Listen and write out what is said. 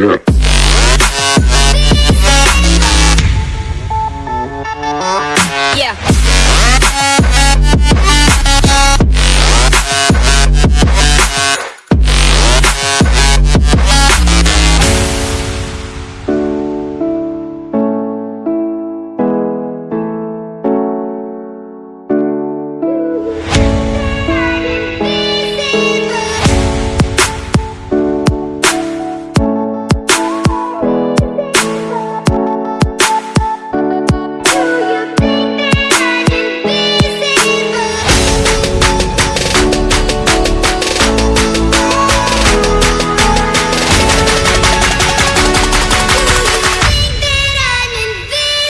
Yeah.